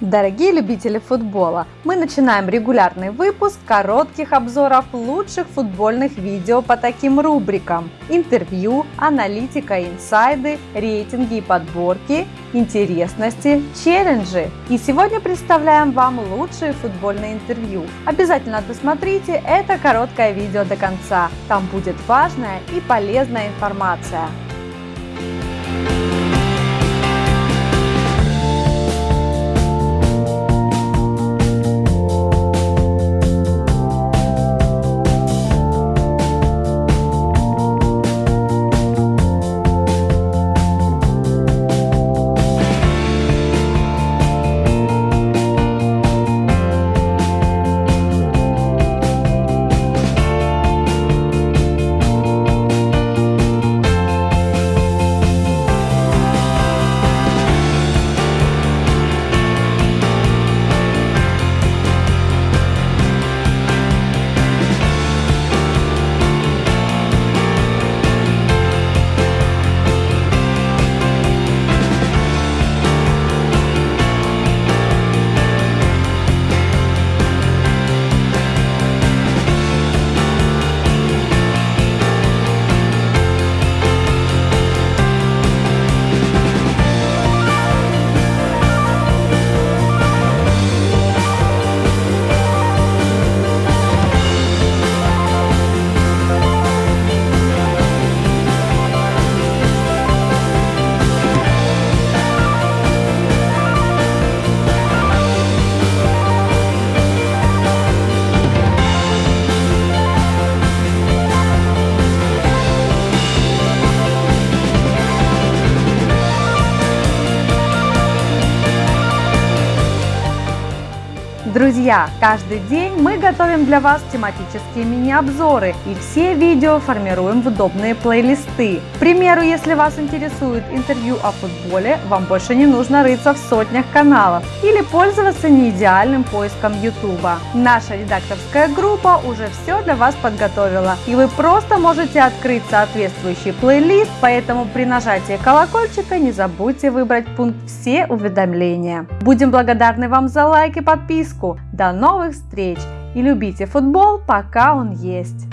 Дорогие любители футбола, мы начинаем регулярный выпуск коротких обзоров лучших футбольных видео по таким рубрикам. Интервью, аналитика, инсайды, рейтинги и подборки, интересности, челленджи. И сегодня представляем вам лучшие футбольные интервью. Обязательно досмотрите это короткое видео до конца. Там будет важная и полезная информация. Друзья, каждый день мы готовим для вас тематические мини-обзоры и все видео формируем в удобные плейлисты. К примеру, если вас интересует интервью о футболе, вам больше не нужно рыться в сотнях каналов или пользоваться неидеальным поиском YouTube. Наша редакторская группа уже все для вас подготовила и вы просто можете открыть соответствующий плейлист, поэтому при нажатии колокольчика не забудьте выбрать пункт «Все уведомления». Будем благодарны вам за лайк и подписку. До новых встреч и любите футбол, пока он есть.